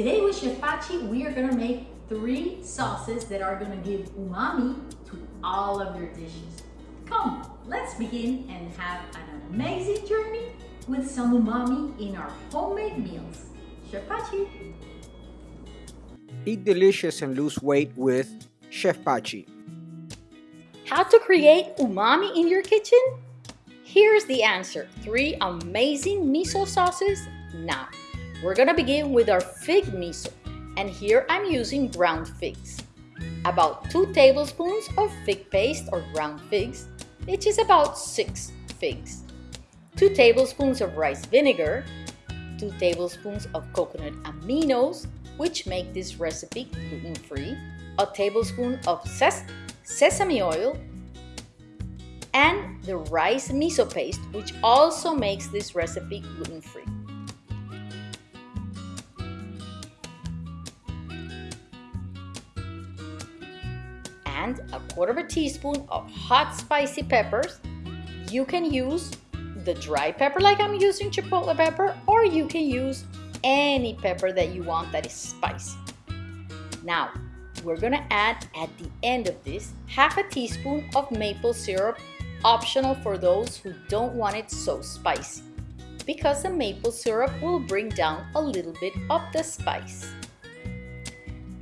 Today with Chef Pachi, we are gonna make three sauces that are gonna give umami to all of your dishes. Come, let's begin and have an amazing journey with some umami in our homemade meals. Chef Pachi. Eat delicious and lose weight with Chef Pachi. How to create umami in your kitchen? Here's the answer. Three amazing miso sauces now. We're gonna begin with our fig miso. And here I'm using ground figs. About two tablespoons of fig paste or ground figs, which is about six figs. Two tablespoons of rice vinegar, two tablespoons of coconut aminos, which make this recipe gluten-free, a tablespoon of ses sesame oil, and the rice miso paste, which also makes this recipe gluten-free. And a quarter of a teaspoon of hot spicy peppers. You can use the dry pepper like I'm using chipotle pepper, or you can use any pepper that you want that is spicy. Now, we're gonna add at the end of this half a teaspoon of maple syrup, optional for those who don't want it so spicy, because the maple syrup will bring down a little bit of the spice.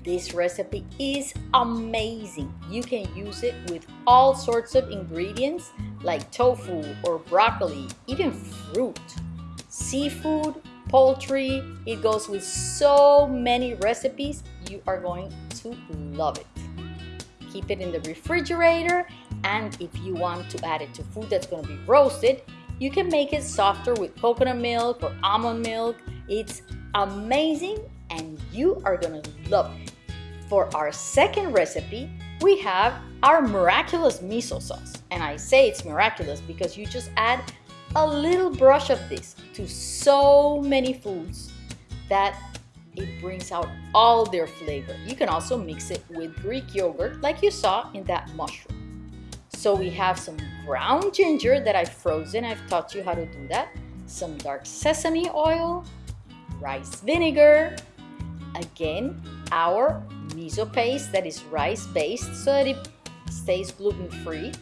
This recipe is amazing. You can use it with all sorts of ingredients like tofu or broccoli, even fruit, seafood, poultry. It goes with so many recipes. You are going to love it. Keep it in the refrigerator and if you want to add it to food that's going to be roasted, you can make it softer with coconut milk or almond milk. It's amazing and you are going to love it. For our second recipe, we have our miraculous miso sauce. And I say it's miraculous because you just add a little brush of this to so many foods that it brings out all their flavor. You can also mix it with Greek yogurt like you saw in that mushroom. So we have some ground ginger that I've frozen. I've taught you how to do that. Some dark sesame oil, rice vinegar, again, our miso paste that is rice based so that it stays gluten free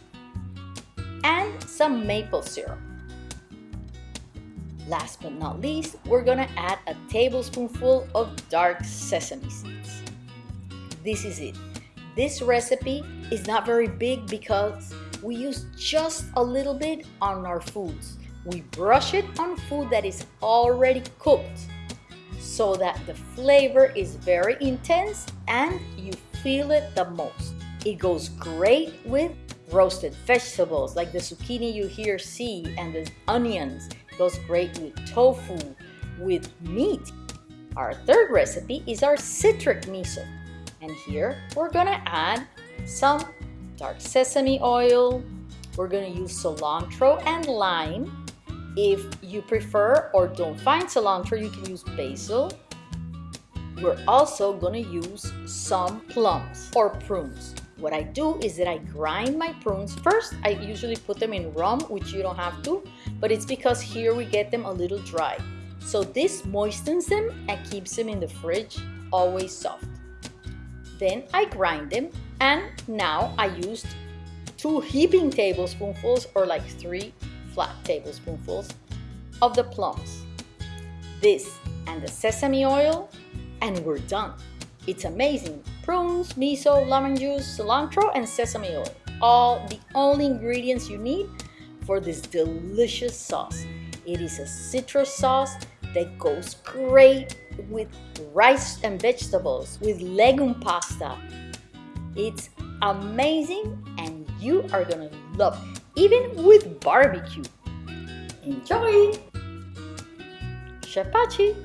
and some maple syrup. Last but not least, we're gonna add a tablespoonful of dark sesame seeds. This is it. This recipe is not very big because we use just a little bit on our foods. We brush it on food that is already cooked so that the flavor is very intense and you feel it the most. It goes great with roasted vegetables like the zucchini you here see and the onions. It goes great with tofu, with meat. Our third recipe is our citric miso. And here we're gonna add some dark sesame oil. We're gonna use cilantro and lime if you prefer or don't find cilantro, you can use basil. We're also gonna use some plums or prunes. What I do is that I grind my prunes. First, I usually put them in rum, which you don't have to, but it's because here we get them a little dry. So this moistens them and keeps them in the fridge always soft. Then I grind them and now I used two heaping tablespoonfuls or like three flat tablespoonfuls of the plums. This and the sesame oil and we're done. It's amazing. Prunes, miso, lemon juice, cilantro, and sesame oil. All the only ingredients you need for this delicious sauce. It is a citrus sauce that goes great with rice and vegetables, with legume pasta. It's amazing and you are gonna love it even with barbecue. Enjoy! Chef Pachi!